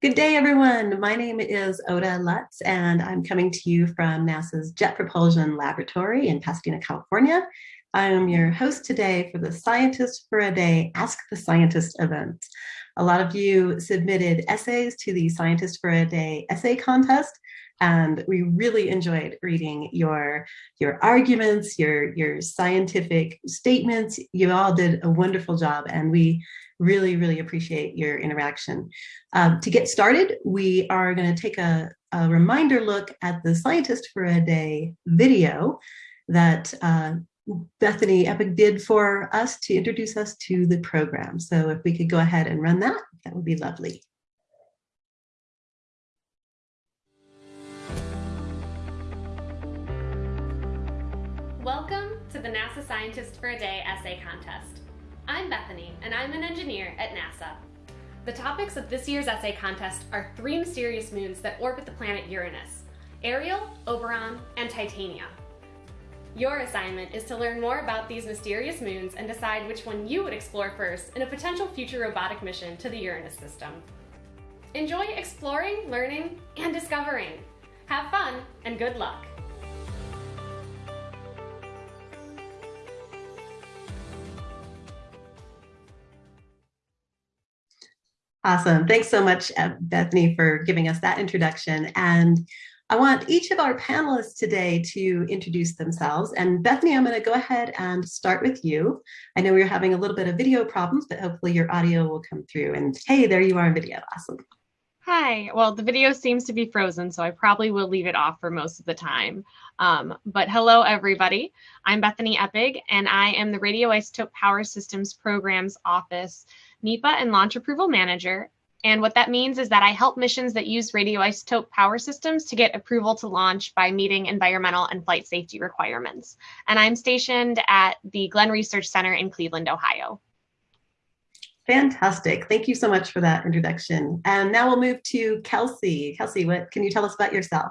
Good day, everyone. My name is Ota Lutz, and I'm coming to you from NASA's Jet Propulsion Laboratory in Pasadena, California. I am your host today for the Scientist for a Day Ask the Scientist event. A lot of you submitted essays to the Scientist for a Day essay contest, and we really enjoyed reading your your arguments, your your scientific statements. You all did a wonderful job, and we Really, really appreciate your interaction. Um, to get started, we are going to take a, a, reminder look at the Scientist for a Day video that uh, Bethany Eppig did for us to introduce us to the program. So if we could go ahead and run that, that would be lovely. Welcome to the NASA Scientist for a Day essay contest. I'm Bethany, and I'm an engineer at NASA. The topics of this year's essay contest are three mysterious moons that orbit the planet Uranus, Ariel, Oberon, and Titania. Your assignment is to learn more about these mysterious moons and decide which one you would explore first in a potential future robotic mission to the Uranus system. Enjoy exploring, learning, and discovering. Have fun, and good luck! Awesome. Thanks so much, uh, Bethany, for giving us that introduction. And I want each of our panelists today to introduce themselves. And Bethany, I'm going to go ahead and start with you. I know we're having a little bit of video problems, but hopefully your audio will come through. And hey, there you are in video. Awesome. Hi. Well, the video seems to be frozen, so I probably will leave it off for most of the time. Um, but hello, everybody. I'm Bethany Eppig, and I am the Radioisotope Power Systems Programs Office NEPA and Launch Approval Manager. And what that means is that I help missions that use radioisotope power systems to get approval to launch by meeting environmental and flight safety requirements. And I'm stationed at the Glenn Research Center in Cleveland, Ohio. Fantastic. Thank you so much for that introduction. And now we'll move to Kelsey. Kelsey, what can you tell us about yourself?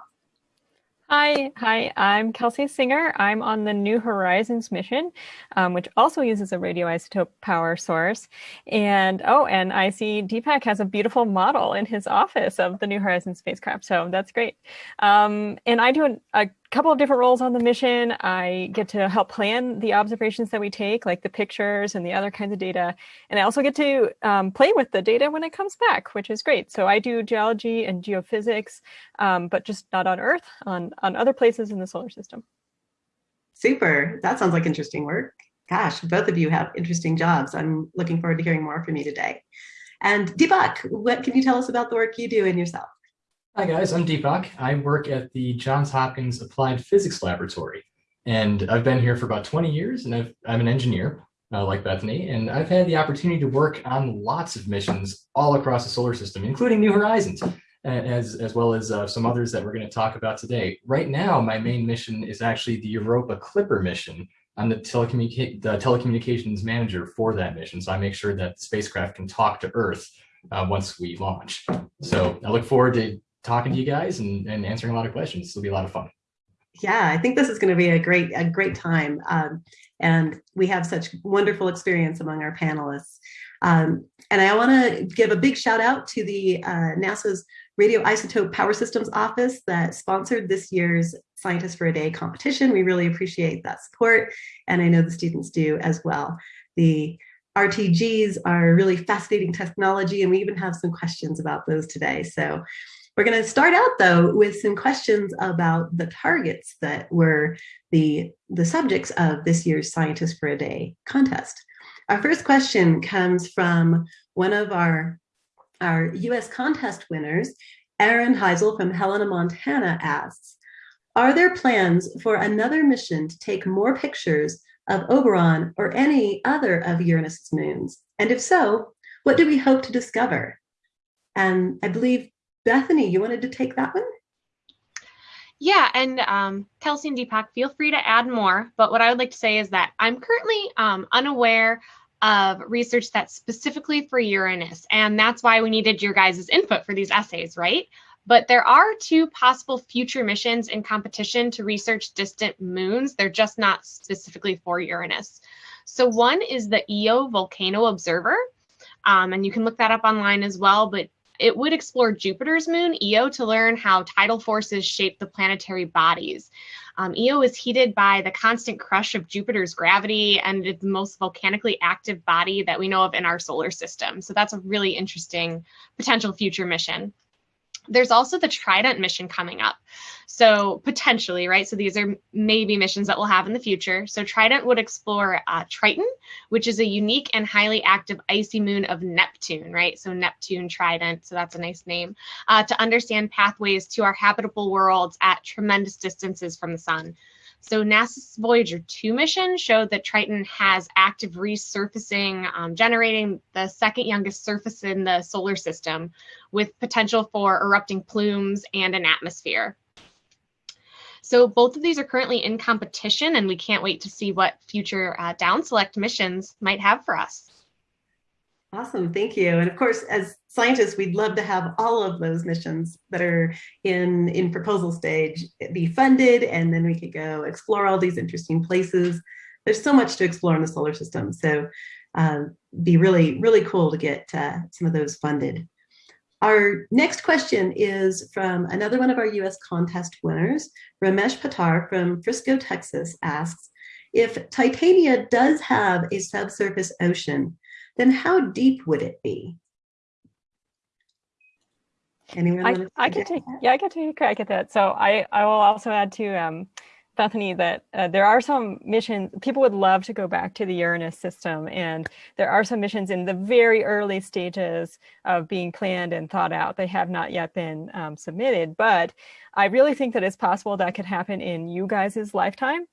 Hi, hi, I'm Kelsey Singer. I'm on the New Horizons mission, um, which also uses a radioisotope power source. And oh, and I see Deepak has a beautiful model in his office of the New Horizons spacecraft, so that's great. Um, and I do a, a couple of different roles on the mission. I get to help plan the observations that we take, like the pictures and the other kinds of data. And I also get to um, play with the data when it comes back, which is great. So I do geology and geophysics, um, but just not on Earth, on, on other places in the solar system. Super. That sounds like interesting work. Gosh, both of you have interesting jobs. I'm looking forward to hearing more from you today. And Deepak, what can you tell us about the work you do in yourself? Hi guys, I'm Deepak. I work at the Johns Hopkins Applied Physics Laboratory. And I've been here for about 20 years and i am an engineer uh, like Bethany, and I've had the opportunity to work on lots of missions all across the solar system, including New Horizons, as, as well as uh, some others that we're gonna talk about today. Right now, my main mission is actually the Europa Clipper mission. I'm the, telecommunica the telecommunications manager for that mission. So I make sure that the spacecraft can talk to Earth uh, once we launch. So I look forward to talking to you guys and, and answering a lot of questions. It'll be a lot of fun. Yeah, I think this is going to be a great a great time. Um, and we have such wonderful experience among our panelists. Um, and I want to give a big shout out to the uh, NASA's Radioisotope Power Systems Office that sponsored this year's Scientists for a Day competition. We really appreciate that support, and I know the students do as well. The RTGs are really fascinating technology, and we even have some questions about those today. So we're going to start out though with some questions about the targets that were the, the subjects of this year's Scientist for a Day contest. Our first question comes from one of our, our US contest winners, Aaron Heisel from Helena, Montana asks, are there plans for another mission to take more pictures of Oberon or any other of Uranus's moons? And if so, what do we hope to discover? And I believe Bethany, you wanted to take that one? Yeah, and um, Kelsey and Deepak, feel free to add more. But what I would like to say is that I'm currently um, unaware of research that's specifically for Uranus, and that's why we needed your guys' input for these essays, right? But there are two possible future missions in competition to research distant moons. They're just not specifically for Uranus. So one is the Io Volcano Observer, um, and you can look that up online as well. But it would explore Jupiter's moon, Io, to learn how tidal forces shape the planetary bodies. Um, Io is heated by the constant crush of Jupiter's gravity, and it's the most volcanically active body that we know of in our solar system. So that's a really interesting potential future mission. There's also the Trident mission coming up. So potentially, right? So these are maybe missions that we'll have in the future. So Trident would explore uh, Triton, which is a unique and highly active icy moon of Neptune, right? So Neptune Trident, so that's a nice name, uh, to understand pathways to our habitable worlds at tremendous distances from the sun. So NASA's Voyager 2 mission showed that Triton has active resurfacing, um, generating the second youngest surface in the solar system with potential for erupting plumes and an atmosphere. So both of these are currently in competition and we can't wait to see what future uh, down select missions might have for us. Awesome, thank you. And of course, as scientists, we'd love to have all of those missions that are in, in proposal stage be funded, and then we could go explore all these interesting places. There's so much to explore in the solar system, so um, be really, really cool to get uh, some of those funded. Our next question is from another one of our US contest winners, Ramesh Patar from Frisco, Texas asks, if Titania does have a subsurface ocean, then how deep would it be? Anyone I, I can take that? yeah I can take a crack at that. So I I will also add to um, Bethany that uh, there are some missions people would love to go back to the Uranus system, and there are some missions in the very early stages of being planned and thought out. They have not yet been um, submitted, but I really think that it's possible that could happen in you guys' lifetime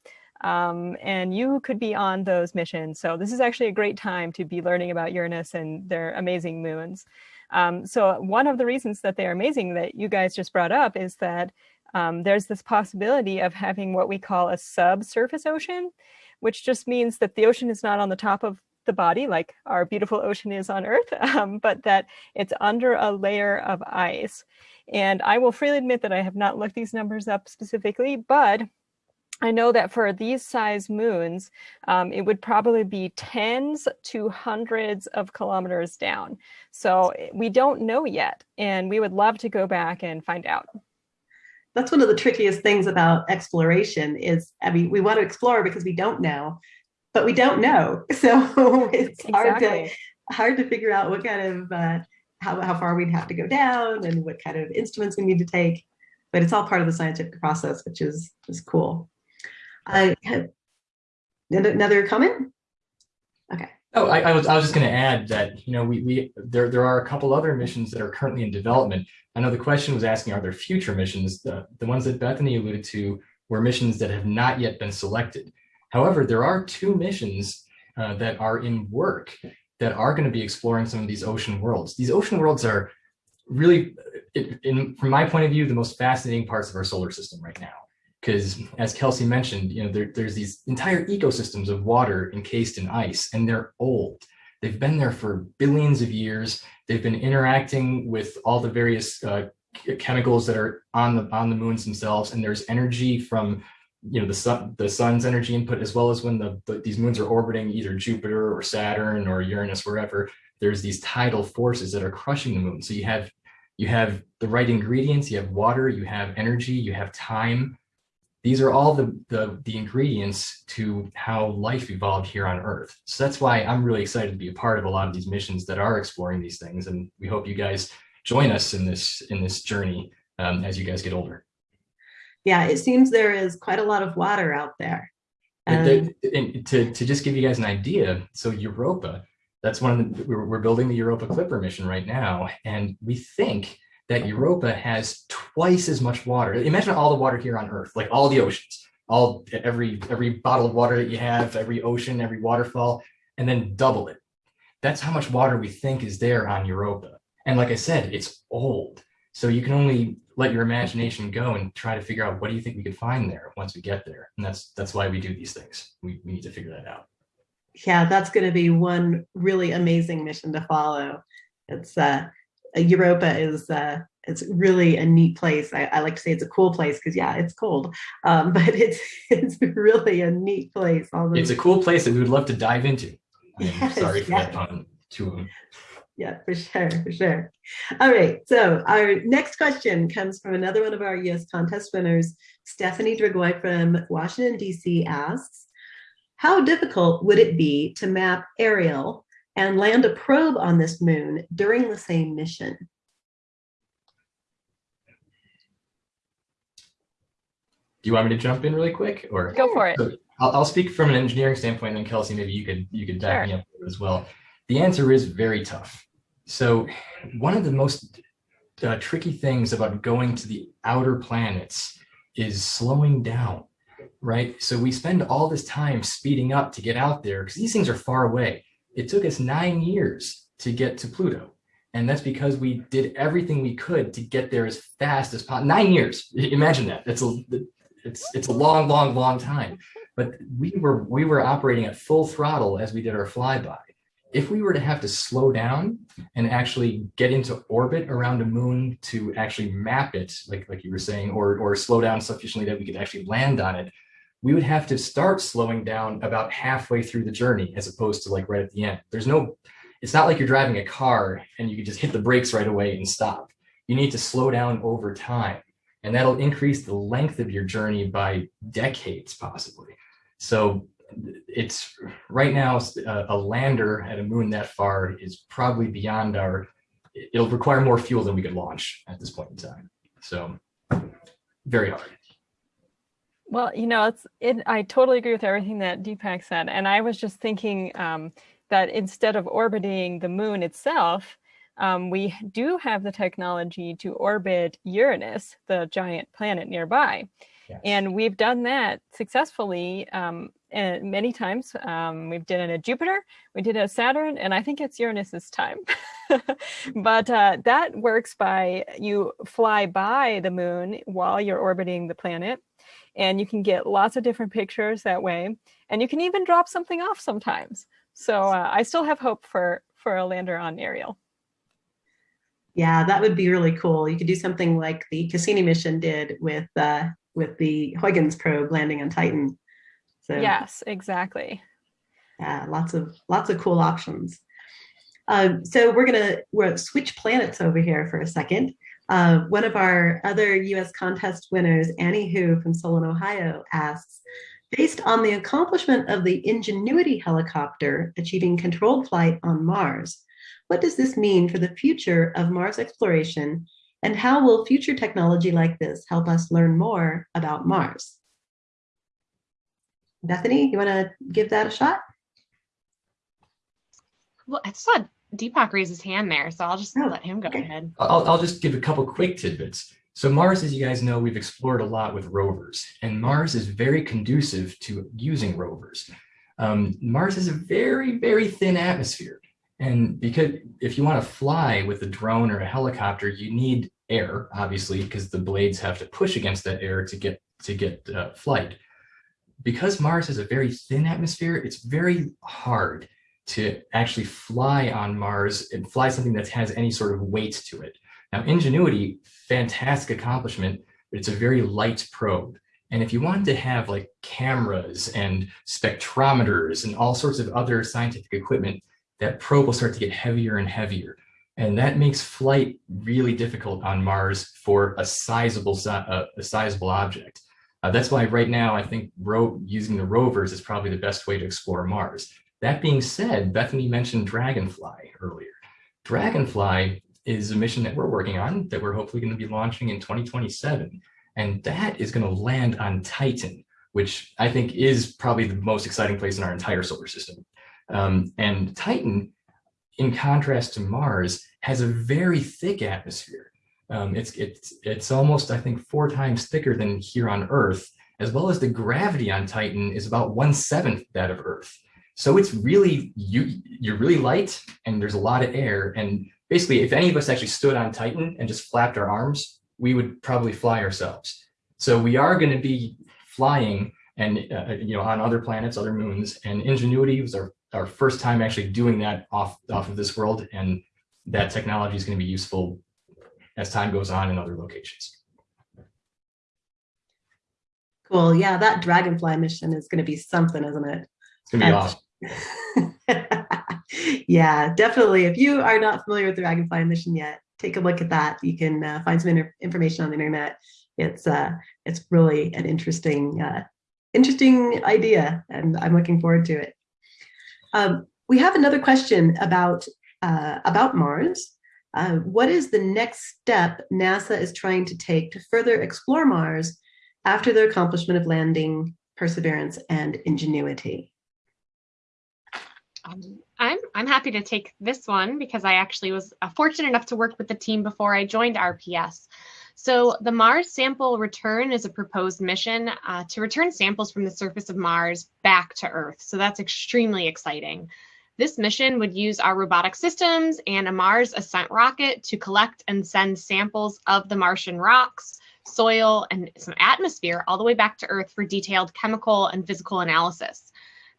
um, and you could be on those missions. So this is actually a great time to be learning about Uranus and their amazing moons. Um, so one of the reasons that they're amazing that you guys just brought up is that um, there's this possibility of having what we call a subsurface ocean, which just means that the ocean is not on the top of the body like our beautiful ocean is on Earth, um, but that it's under a layer of ice. And I will freely admit that I have not looked these numbers up specifically, but I know that for these size moons, um, it would probably be tens to hundreds of kilometers down. So eh, we don't know yet, and we would love to go back and find out. That's one of the trickiest things about exploration is, I mean, we want to explore because we don't know, but we don't know. So it's exactly. hard to hard to figure out what kind of, uh, how, how far we'd have to go down and what kind of instruments we need to take. But it's all part of the scientific process, which is, is cool. I have another comment. Okay. Oh, I, I, was I was just going to add that you know we we there there are a couple other missions that are currently in development. I know the question was asking are there future missions? The the ones that Bethany alluded to were missions that have not yet been selected. However, there are two missions uh, that are in work that are going to be exploring some of these ocean worlds. These ocean worlds are really, in, in, from my point of view, the most fascinating parts of our solar system right now because as Kelsey mentioned, you know, there, there's these entire ecosystems of water encased in ice and they're old. They've been there for billions of years. They've been interacting with all the various uh, chemicals that are on the on the moons themselves. And there's energy from, you know, the sun, the sun's energy input, as well as when the, the these moons are orbiting either Jupiter or Saturn or Uranus, wherever, there's these tidal forces that are crushing the moon. So you have you have the right ingredients, you have water, you have energy, you have time, these are all the, the, the ingredients to how life evolved here on Earth. So that's why I'm really excited to be a part of a lot of these missions that are exploring these things. And we hope you guys join us in this in this journey um, as you guys get older. Yeah, it seems there is quite a lot of water out there. Um, and to, to just give you guys an idea, so Europa, that's one of the, we're, we're building the Europa Clipper mission right now. And we think that Europa has twice as much water. Imagine all the water here on Earth, like all the oceans, all every every bottle of water that you have, every ocean, every waterfall, and then double it. That's how much water we think is there on Europa. And like I said, it's old. So you can only let your imagination go and try to figure out what do you think we could find there once we get there. And that's that's why we do these things. We, we need to figure that out. Yeah, that's going to be one really amazing mission to follow. It's uh, Europa is uh, it's really a neat place. I, I, like to say it's a cool place because yeah, it's cold, um, but it's it's really a neat place. Although, it's a cool place that we would love to dive into. Yes, sorry for yes. that pun. To Yeah, for sure, for sure. All right, so our next question comes from another one of our US contest winners, Stephanie Dragoy from Washington, DC asks, how difficult would it be to map Ariel and land a probe on this moon during the same mission? Do you want me to jump in really quick or? Go for it. So I'll, I'll speak from an engineering standpoint, and then Kelsey, maybe you could you could back Sure. me up as well. The answer is very tough. So one of the most uh, tricky things about going to the outer planets is slowing down, right? So we spend all this time speeding up to get out there because these things are far away. It took us nine years to get to Pluto. And that's because we did everything we could to get there as fast as possible. Nine years. Imagine that. It's a it's it's a long, long, long time. But we were we were operating at full throttle as we did our flyby. If we were to have to slow down and actually get into orbit around a moon to actually map it, like like you were saying, or or slow down sufficiently that we could actually land on it, we would have to start slowing down about halfway through the journey as opposed to like right at the end. There's no, it's not like you're driving a car and you can just hit the brakes right away and stop. You need to slow down over time and that'll increase the length of your journey by decades possibly. So it's right now a, uh, a lander at a moon that far is probably beyond our, it'll require more fuel than we could launch at this point in time. So very hard. Well, you know, it's it. I totally agree with everything that Deepak said, and I was just thinking um, that instead of orbiting the moon itself, um, we do have the technology to orbit Uranus, the giant planet nearby, Yes. and we've done that successfully um, and many times. Um, we've done it at Jupiter, we did it at Saturn, and I think it's Uranus's time. but uh, that works by you fly by the moon while you're orbiting the planet and you can get lots of different pictures that way and you can even drop something off sometimes so uh, i still have hope for for a lander on ariel Yeah, that would be really cool. You could do something like the Cassini mission did with uh, with the Huygens probe landing on Titan. So yes exactly yeah, lots of lots of cool options. Um, so we're gonna we're switch planets over here for a second. Uh, one of our other U.S. contest winners, Annie Hu from Solon, Ohio, asks, based on the accomplishment of the Ingenuity helicopter achieving controlled flight on Mars, what does this mean for the future of Mars exploration, and how will future technology like this help us learn more about Mars? Bethany, you want to give that a shot? Well, I saw Deepak raise his hand there, so I'll just Oh, let him go okay. ahead. I'll, I'll just give a couple quick tidbits. So Mars, as you guys know, we've explored a lot with rovers, and Mars is very conducive to using rovers. Um, Mars has a very, very thin atmosphere. And because if you want to fly with a drone or a helicopter, you need air, obviously, because the blades have to push against that air to get to get uh, flight. Because Mars has a very thin atmosphere, it's very hard to actually fly on Mars and fly something that has any sort of weight to it. Now, Ingenuity, fantastic accomplishment, but it's a very light probe. And if you wanted to have like cameras and spectrometers and all sorts of other scientific equipment, that probe will start to get heavier and heavier. And that makes flight really difficult on Mars for a sizable, si- uh, a sizable object. Uh, that's why right now I think using the rovers is probably the best way to explore Mars. That being said, Bethany mentioned Dragonfly earlier. Dragonfly is a mission that we're working on that we're hopefully going to be launching in 2027. And that is going to land on Titan, which I think is probably the most exciting place in our entire solar system. Um, and Titan, in contrast to Mars, has a very thick atmosphere. Um, it's, it's, it's almost, I think, four times thicker than here on Earth, as well as the gravity on Titan is about one seventh that of Earth. So it's really, you, you're really light and there's a lot of air. And basically, if any of us actually stood on Titan and just flapped our arms, we would probably fly ourselves. So we are going to be flying and, uh, you know, on other planets, other moons. And Ingenuity was our, our first time actually doing that off, off of this world. And that technology is going to be useful as time goes on in other locations. Cool. Yeah, that Dragonfly mission is going to be something, isn't it? It's going to be Uh, awesome. yeah, definitely. If you are not familiar with the Dragonfly mission yet, take a look at that. You can uh, find some information on the internet. It's uh, it's really an interesting uh, interesting idea, and I'm looking forward to it. Um, we have another question about uh, about Mars. Uh, what is the next step NASA is trying to take to further explore Mars after the accomplishment of landing Perseverance and Ingenuity? Um, I'm, I'm happy to take this one because I actually was uh, fortunate enough to work with the team before I joined RPS. So the Mars sample return is a proposed mission uh, to return samples from the surface of Mars back to Earth. So that's extremely exciting. This mission would use our robotic systems and a Mars ascent rocket to collect and send samples of the Martian rocks, soil, and some atmosphere all the way back to Earth for detailed chemical and physical analysis.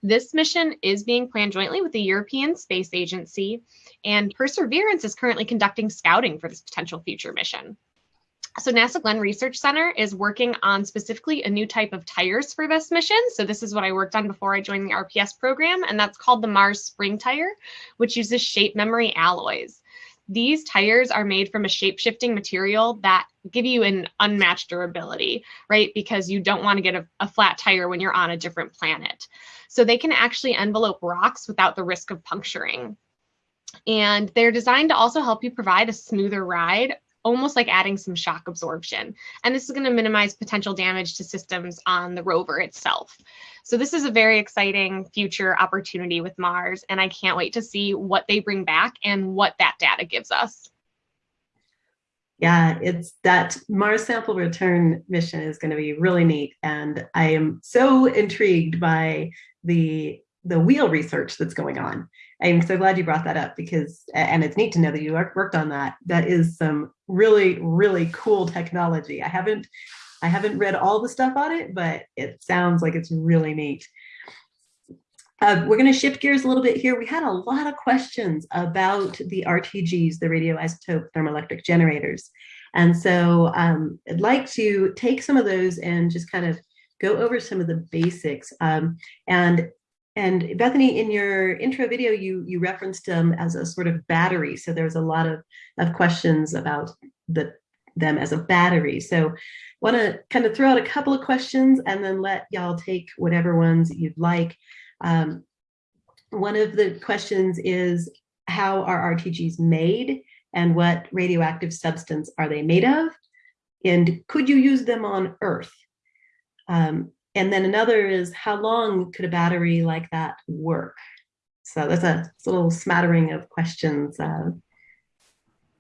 This mission is being planned jointly with the European Space Agency, and Perseverance is currently conducting scouting for this potential future mission. So NASA Glenn Research Center is working on specifically a new type of tires for this mission. So this is what I worked on before I joined the RPS program, and that's called the Mars Spring Tire, which uses shape memory alloys. These tires are made from a shape-shifting material that give you an unmatched durability, right? Because you don't want to get a, a flat tire when you're on a different planet. So they can actually envelope rocks without the risk of puncturing. And they're designed to also help you provide a smoother ride almost like adding some shock absorption. And this is going to minimize potential damage to systems on the rover itself. So this is a very exciting future opportunity with Mars, and I can't wait to see what they bring back and what that data gives us. Yeah, it's that Mars sample return mission is going to be really neat. And I am so intrigued by the the wheel research that's going on. I'm so glad you brought that up because, and it's neat to know that you worked on that. That is some really, really cool technology. I haven't, I haven't read all the stuff on it, but it sounds like it's really neat. Uh, we're going to shift gears a little bit here. We had a lot of questions about the RTGs, the radioisotope thermoelectric generators. And so um, I'd like to take some of those and just kind of go over some of the basics. Um, and and Bethany, in your intro video, you you referenced them as a sort of battery. So there was a lot of, of questions about the them as a battery. So want to kind of throw out a couple of questions and then let y'all take whatever ones you'd like. Um, one of the questions is, how are RTGs made and what radioactive substance are they made of? And could you use them on Earth? Um, and then another is how long could a battery like that work? So that's a, a little smattering of questions. Uh,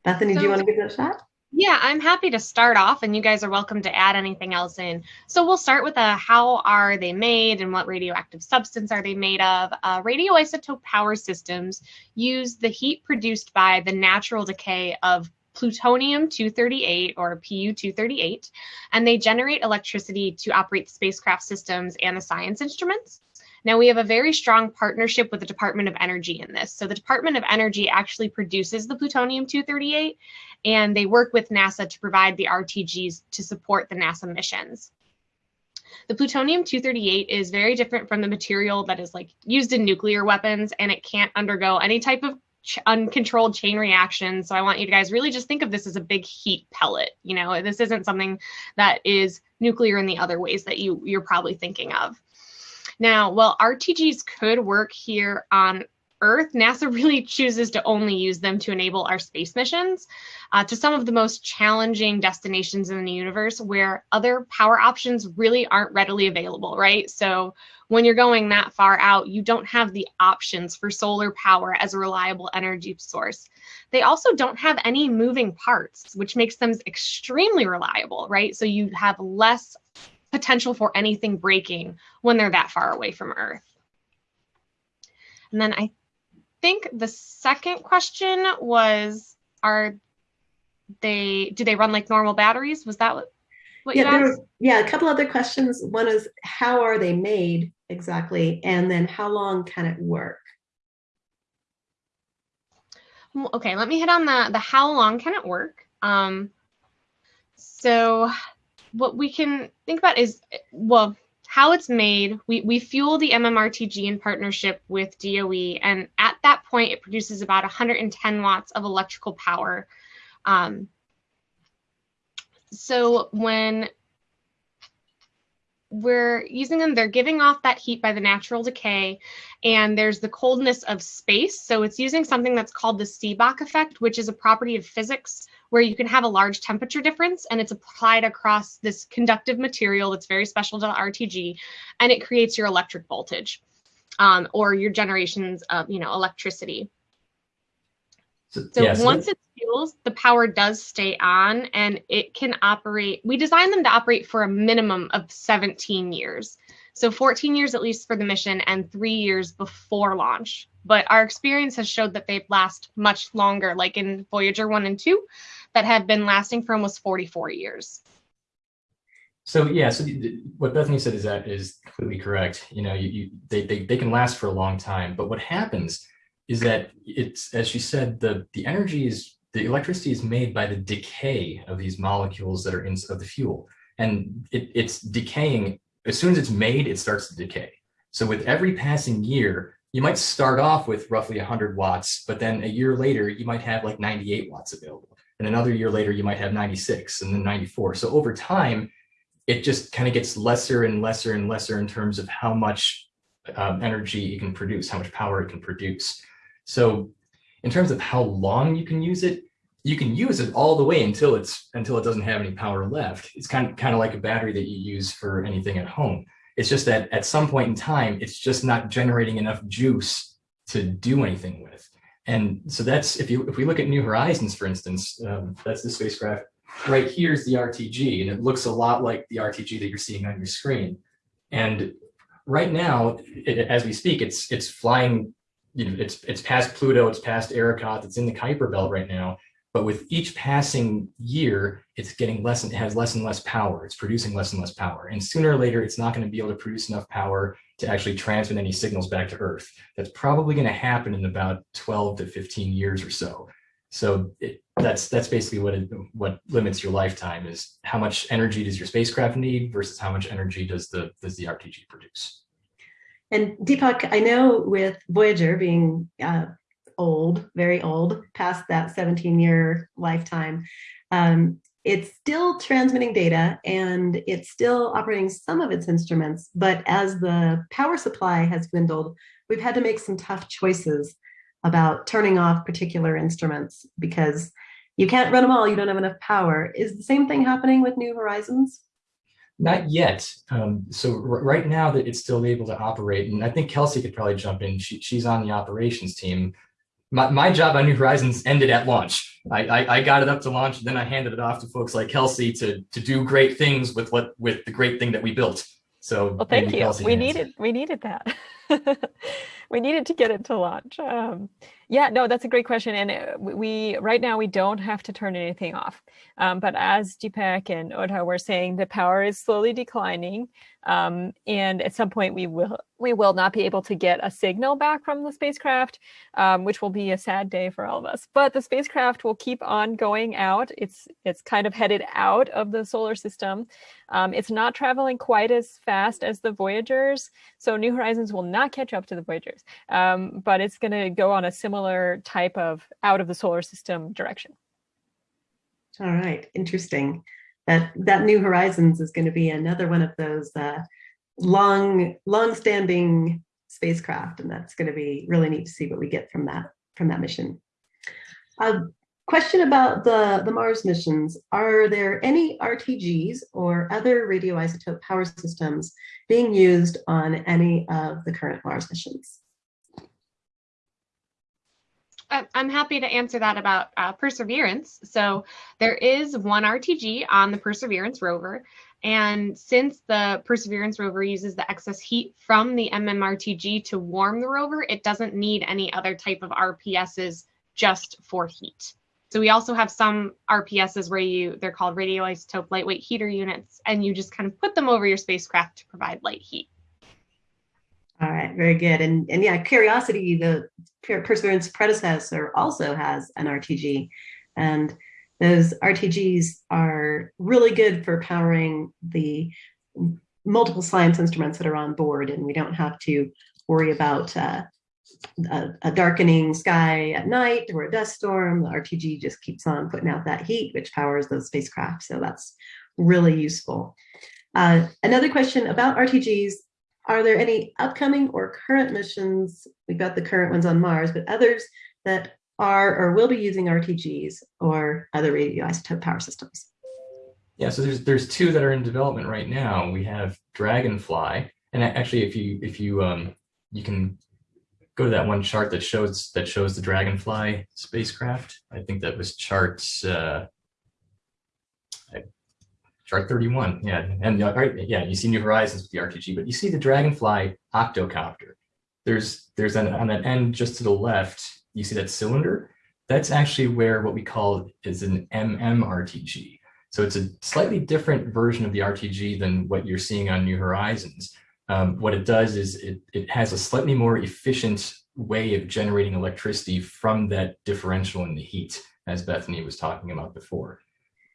Bethany, so, do you want to give that a shot? Yeah, I'm happy to start off and you guys are welcome to add anything else in. So we'll start with a how are they made and what radioactive substance are they made of. Uh, radioisotope power systems use the heat produced by the natural decay of plutonium-238 or Pu-238, and they generate electricity to operate the spacecraft systems and the science instruments. Now we have a very strong partnership with the Department of Energy in this. So the Department of Energy actually produces the plutonium-238 and they work with NASA to provide the RTGs to support the NASA missions. The plutonium-238 is very different from the material that is like used in nuclear weapons and it can't undergo any type of ch- uncontrolled chain reaction. So I want you guys really just think of this as a big heat pellet. You know, this isn't something that is nuclear in the other ways that you you're probably thinking of. Now, while RTGs could work here on Earth, NASA really chooses to only use them to enable our space missions uh, to some of the most challenging destinations in the universe where other power options really aren't readily available, right? So when you're going that far out, you don't have the options for solar power as a reliable energy source. They also don't have any moving parts, which makes them extremely reliable, right? So you have less potential for anything breaking when they're that far away from Earth. And then I think the second question was, are they, do they run like normal batteries? Was that what, what yeah, there was, yeah, a couple other questions. One is, how are they made exactly? And then how long can it work? Okay, let me hit on the, the how long can it work? Um, so what we can think about is, well, how it's made, we, we fuel the MMRTG in partnership with DOE, and at that point, it produces about 110 watts of electrical power. Um, so when we're using them, they're giving off that heat by the natural decay, and there's the coldness of space. So it's using something that's called the Seebeck effect, which is a property of physics where you can have a large temperature difference and it's applied across this conductive material that's very special to the RTG, and it creates your electric voltage um, or your generations of, you know, electricity. So, so yeah, so once it fuels, the power does stay on and it can operate. We designed them to operate for a minimum of 17 years. So 14 years at least for the mission and three years before launch. But our experience has showed that they last much longer, like in Voyager 1 and 2, that have been lasting for almost 44 years. So yeah, so what Bethany said is that is completely correct. You know, you, you, they, they, they can last for a long time, but what happens is that it's, as she said, the, the energy is, the electricity is made by the decay of these molecules that are in of the fuel. And it, it's decaying, as soon as it's made, it starts to decay. So with every passing year, you might start off with roughly 100 watts, but then a year later, you might have like 98 watts available. And another year later, you might have 96 and then 94. So over time, it just kind of gets lesser and lesser and lesser in terms of how much um, energy it can produce, how much power it can produce. So in terms of how long you can use it, you can use it all the way until it's until it doesn't have any power left. It's kind of kind of like a battery that you use for anything at home. It's just that at some point in time, it's just not generating enough juice to do anything with. And so that's if you if we look at New Horizons, for instance, um, that's the spacecraft. Right here is the RTG, and it looks a lot like the RTG that you're seeing on your screen. And right now, it, as we speak, it's it's flying you know, it's it's past Pluto, it's past Arrokoth, it's in the Kuiper belt right now. But with each passing year, it's getting less and it has less and less power. It's producing less and less power. And sooner or later, it's not going to be able to produce enough power to actually transmit any signals back to Earth. That's probably going to happen in about 12 to 15 years or so. So it, that's that's basically what it, what limits your lifetime is how much energy does your spacecraft need versus how much energy does the does the RTG produce. And Deepak, I know with Voyager being uh, old, very old, past that 17 year lifetime, um, it's still transmitting data and it's still operating some of its instruments. But as the power supply has dwindled, we've had to make some tough choices about turning off particular instruments because you can't run them all, you don't have enough power. Is the same thing happening with New Horizons? Not yet. Um, so right now that it's still able to operate, and I think Kelsey could probably jump in. She, she's on the operations team. My, my job on New Horizons ended at launch. I, I, I got it up to launch, and then I handed it off to folks like Kelsey to to do great things with what with the great thing that we built. So well, thank you. Kelsey we hands. needed we needed that. we needed to get it to launch. Um, yeah, no, that's a great question. And uh, we right now we don't have to turn anything off. Um, but as Deepak and Ota were saying, the power is slowly declining. Um, and at some point we will we will not be able to get a signal back from the spacecraft, um, which will be a sad day for all of us. But the spacecraft will keep on going out. It's it's kind of headed out of the solar system. Um, it's not traveling quite as fast as the Voyagers, so New Horizons will not catch up to the Voyagers. Um, but it's going to go on a similar type of out of the solar system direction. All right, interesting that that New Horizons is going to be another one of those uh, long, long-standing spacecraft, and that's going to be really neat to see what we get from that from that mission. A question about the the Mars missions: Are there any RTGs or other radioisotope power systems being used on any of the current Mars missions? I'm happy to answer that about uh, Perseverance. So there is one RTG on the Perseverance rover. And since the Perseverance rover uses the excess heat from the MMRTG to warm the rover, it doesn't need any other type of RPSs just for heat. So we also have some RPSs where you they're called radioisotope lightweight heater units, and you just kind of put them over your spacecraft to provide light heat. All right, very good. And and yeah, Curiosity, the Perseverance predecessor, also has an RTG, and those RTGs are really good for powering the multiple science instruments that are on board and we don't have to worry about uh, a, a, darkening sky at night or a dust storm. The RTG just keeps on putting out that heat, which powers those spacecraft. So that's really useful. Uh, another question about RTGs, are there any upcoming or current missions? We've got the current ones on Mars, but others that are or will be using RTGs or other radioisotope power systems? Yeah, so there's there's two that are in development right now. We have Dragonfly, and actually, if you if you um you can go to that one chart that shows that shows the Dragonfly spacecraft. I think that was chart uh, chart 31. Yeah, and uh, yeah, you see New Horizons with the RTG, but you see the Dragonfly octocopter. There's there's an on that end just to the left. You see that cylinder. That's actually where what we call is an MMRTG. So it's a slightly different version of the RTG than what you're seeing on New Horizons. Um, what it does is it, it has a slightly more efficient way of generating electricity from that differential in the heat, as Bethany was talking about before.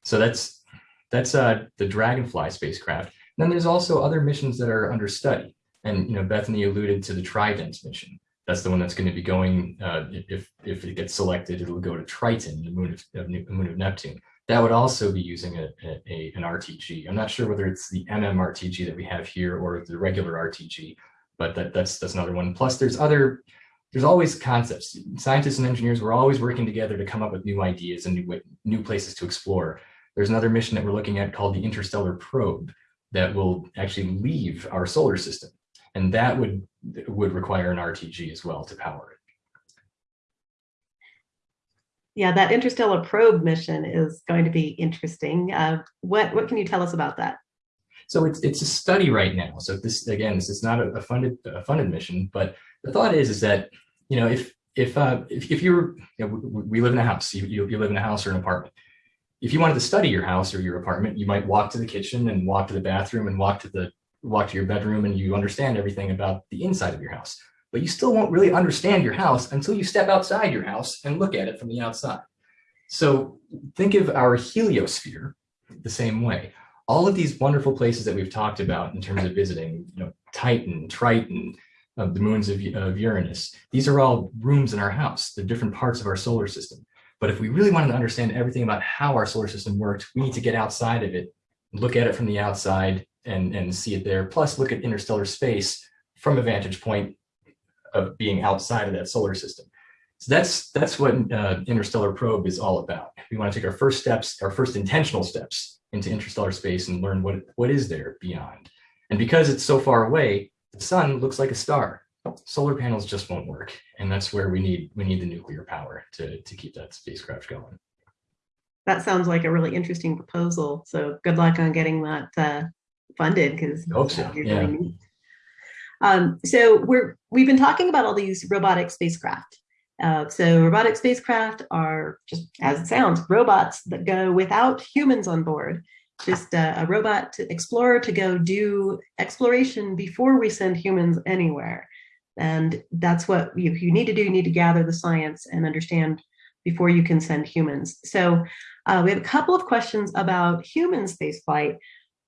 So that's that's uh, the Dragonfly spacecraft. And then there's also other missions that are under study. And you know, Bethany alluded to the Trident mission. That's the one that's going to be going, uh, if, if it gets selected, it'll go to Triton, the moon of, moon of Neptune that would also be using a, a, an RTG. I'm not sure whether it's the MMRTG that we have here or the regular RTG, but that, that's that's another one. Plus, there's other, there's always concepts. Scientists and engineers, we're always working together to come up with new ideas and new, new places to explore. There's another mission that we're looking at called the Interstellar Probe that will actually leave our solar system. And that would, would require an RTG as well to power it. Yeah, that interstellar probe mission is going to be interesting. Uh, what what can you tell us about that? So it's it's a study right now. So this again, this is not a, a funded a funded mission, but the thought is is that you know if if uh, if, if you're you know, we live in a house, you, you you live in a house or an apartment. If you wanted to study your house or your apartment, you might walk to the kitchen and walk to the bathroom and walk to the walk to your bedroom and you understand everything about the inside of your house but you still won't really understand your house until you step outside your house and look at it from the outside. So think of our heliosphere the same way. All of these wonderful places that we've talked about in terms of visiting, you know, Titan, Triton, uh, the moons of, of Uranus, these are all rooms in our house, the different parts of our solar system. But if we really wanted to understand everything about how our solar system worked, we need to get outside of it, look at it from the outside and, and see it there, plus look at interstellar space from a vantage point of being outside of that solar system. So that's that's what uh, Interstellar Probe is all about. We want to take our first steps, our first intentional steps into interstellar space and learn what, what is there beyond. And because it's so far away, the sun looks like a star. Solar panels just won't work. And that's where we need we need the nuclear power to, to keep that spacecraft going. That sounds like a really interesting proposal. So good luck on getting that uh, funded because hope so. Yeah. Really um, so we're we've been talking about all these robotic spacecraft. Uh, so robotic spacecraft are just as it sounds, robots that go without humans on board. Just uh, a robot to explorer to go do exploration before we send humans anywhere. And that's what you, you need to do. You need to gather the science and understand before you can send humans. So uh, we have a couple of questions about human spaceflight.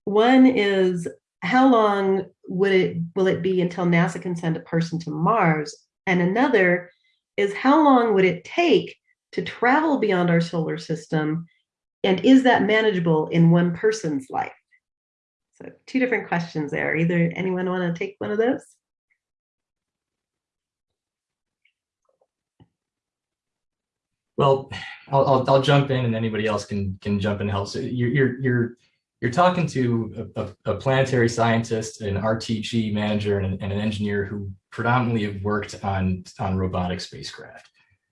One is how long would it will it be until NASA can send a person to Mars? And another is how long would it take to travel beyond our solar system? And is that manageable in one person's life? So two different questions there. Either anyone want to take one of those? Well, I'll, I'll, I'll jump in and anybody else can can jump in and help. So you're, you're, you're you're talking to a, a, a, planetary scientist, an RTG manager, and, and, an engineer who predominantly have worked on on robotic spacecraft.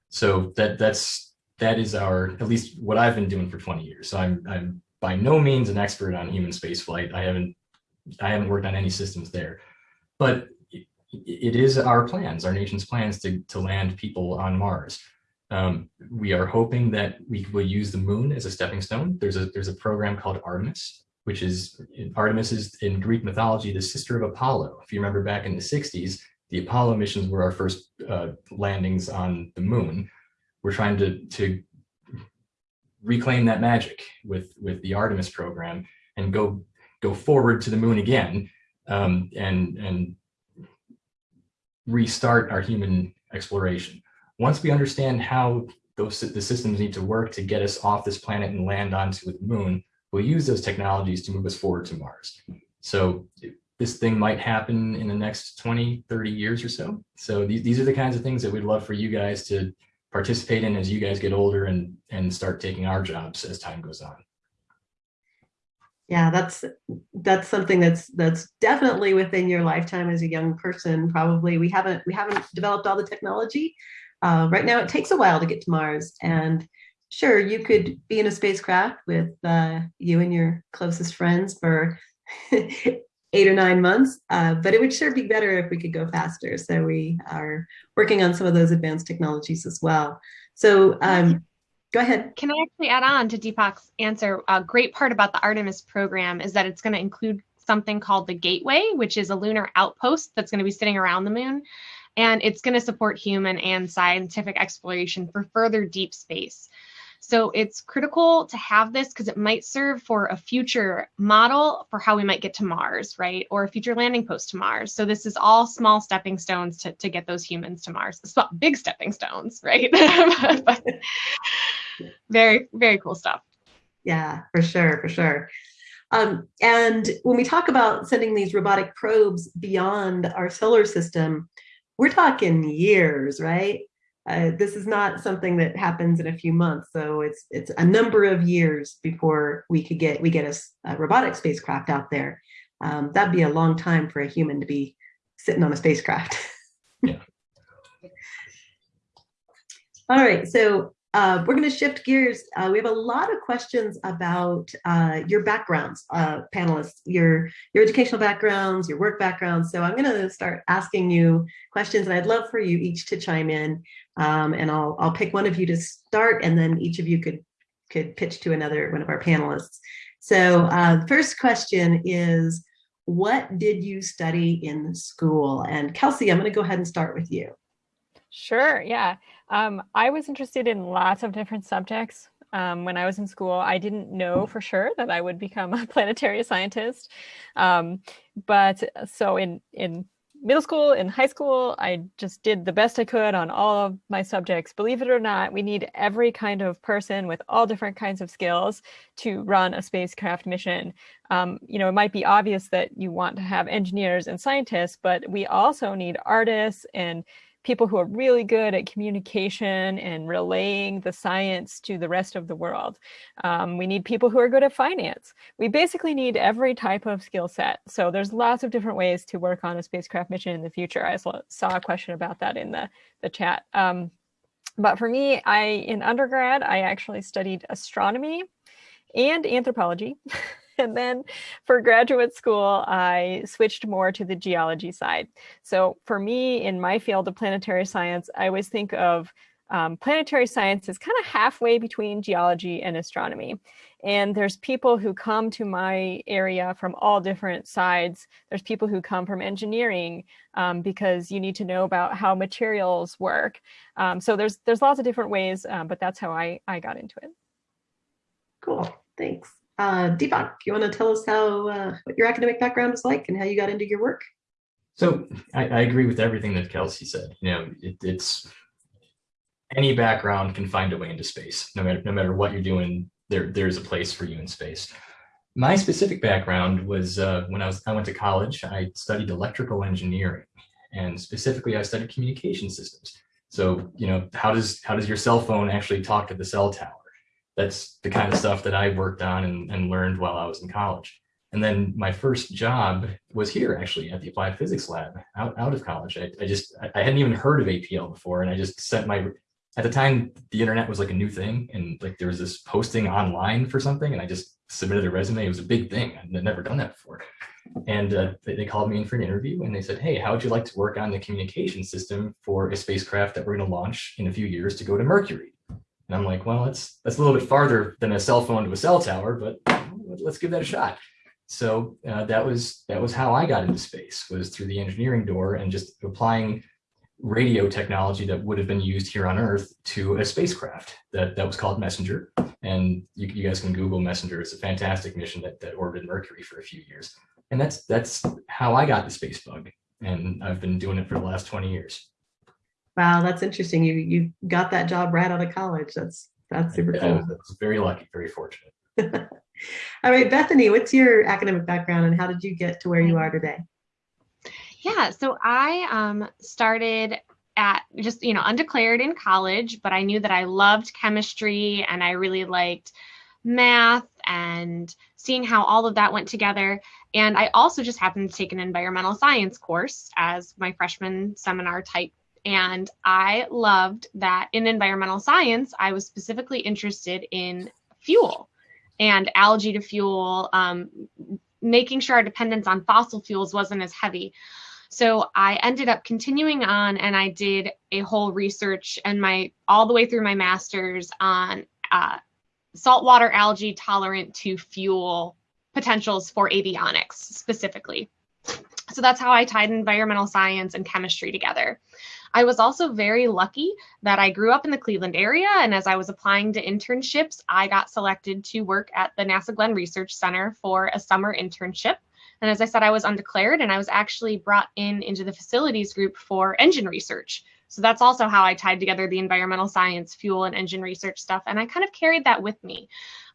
So that that's that is our at least what I've been doing for 20 years. So I'm I'm by no means an expert on human spaceflight. I haven't I haven't worked on any systems there, but it, it is our plans, our nation's plans to to land people on Mars. Um, we are hoping that we will use the moon as a stepping stone. There's a there's a program called Artemis, which is Artemis is in Greek mythology the sister of Apollo. If you remember back in the 60s, the Apollo missions were our first uh, landings on the moon. We're trying to to reclaim that magic with with the Artemis program and go go forward to the moon again um, and, and restart our human exploration. Once we understand how those the systems need to work to get us off this planet and land onto the moon, we'll use those technologies to move us forward to Mars. So this thing might happen in the next 20, 30 years or so. So these, these are the kinds of things that we'd love for you guys to participate in as you guys get older and, and start taking our jobs as time goes on. Yeah, that's that's something that's that's definitely within your lifetime as a young person. Probably we haven't we haven't developed all the technology. Uh, right now, it takes a while to get to Mars, and sure, you could be in a spacecraft with uh, you and your closest friends for eight or nine months, uh, but it would sure be better if we could go faster. So we are working on some of those advanced technologies as well. So um, go ahead. Can I actually add on to Deepak's answer? A great part about the Artemis program is that it's going to include something called the Gateway, which is a lunar outpost that's going to be sitting around the moon. And it's going to support human and scientific exploration for further deep space. So it's critical to have this because it might serve for a future model for how we might get to Mars, right? Or a future landing post to Mars. So this is all small stepping stones to, to get those humans to Mars. It's not big stepping stones, right? but very, very cool stuff. Yeah, for sure, for sure. Um, and when we talk about sending these robotic probes beyond our solar system, we're talking years, right? Uh, this is not something that happens in a few months. So it's it's a number of years before we could get we get a, a robotic spacecraft out there. Um, that'd be a long time for a human to be sitting on a spacecraft. yeah. All right, so uh, we're going to shift gears. Uh, we have a lot of questions about uh, your backgrounds, uh, panelists, your your educational backgrounds, your work backgrounds. So I'm going to start asking you questions, and I'd love for you each to chime in. Um, and I'll I'll pick one of you to start, and then each of you could could pitch to another one of our panelists. So uh, first question is, what did you study in school? And Kelsey, I'm going to go ahead and start with you. Sure. Yeah. Um, I was interested in lots of different subjects. Um, when I was in school, I didn't know for sure that I would become a planetary scientist. Um, but so in, in middle school, in high school, I just did the best I could on all of my subjects. Believe it or not, we need every kind of person with all different kinds of skills to run a spacecraft mission. Um, you know, it might be obvious that you want to have engineers and scientists, but we also need artists and people who are really good at communication and relaying the science to the rest of the world. Um, we need people who are good at finance. We basically need every type of skill set. So there's lots of different ways to work on a spacecraft mission in the future. I saw a question about that in the, the chat. Um, but for me, I in undergrad, I actually studied astronomy and anthropology. and then for graduate school, I switched more to the geology side. So for me, in my field of planetary science, I always think of um, planetary science is kind of halfway between geology and astronomy. And there's people who come to my area from all different sides. There's people who come from engineering um, because you need to know about how materials work. Um, so there's there's lots of different ways, um, but that's how I, I got into it. Cool, thanks. Uh, Deepak, you want to tell us how uh, what your academic background is like and how you got into your work? So I, I agree with everything that Kelsey said. You know, it, it's any background can find a way into space. No matter no matter what you're doing, there there's a place for you in space. My specific background was uh, when I was I went to college. I studied electrical engineering, and specifically, I studied communication systems. So you know, how does how does your cell phone actually talk to the cell tower? That's the kind of stuff that I worked on and, and learned while I was in college. And then my first job was here actually at the Applied Physics Lab out, out of college. I, I just, I hadn't even heard of APL before. And I just sent my, at the time the internet was like a new thing. And like there was this posting online for something and I just submitted a resume. It was a big thing. I'd never done that before. And uh, they, called me in for an interview and they said, hey, how would you like to work on the communication system for a spacecraft that we're gonna launch in a few years to go to Mercury? And I'm like, well, that's that's a little bit farther than a cell phone to a cell tower, but let's give that a shot. So uh, that was that was how I got into space was through the engineering door and just applying radio technology that would have been used here on Earth to a spacecraft that that was called Messenger. And you, you guys can Google Messenger. It's a fantastic mission that that orbited Mercury for a few years. And that's that's how I got the space bug. And I've been doing it for the last 20 years. Wow, that's interesting. You you got that job right out of college. That's that's super Yeah, cool. I was very lucky, very fortunate. All right, Bethany, what's your academic background and how did you get to where you are today? Yeah, so I um, started at just, you know, undeclared in college, but I knew that I loved chemistry and I really liked math and seeing how all of that went together. And I also just happened to take an environmental science course as my freshman seminar type. And I loved that in environmental science, I was specifically interested in fuel and algae to fuel, um, making sure our dependence on fossil fuels wasn't as heavy. So I ended up continuing on and I did a whole research and my all the way through my master's on uh, saltwater algae tolerant to fuel potentials for avionics specifically. So that's how I tied environmental science and chemistry together. I was also very lucky that I grew up in the Cleveland area, and as I was applying to internships, I got selected to work at the NASA Glenn Research Center for a summer internship. And as I said, I was undeclared, and I was actually brought in into the facilities group for engine research. So that's also how I tied together the environmental science, fuel, and engine research stuff, and I kind of carried that with me.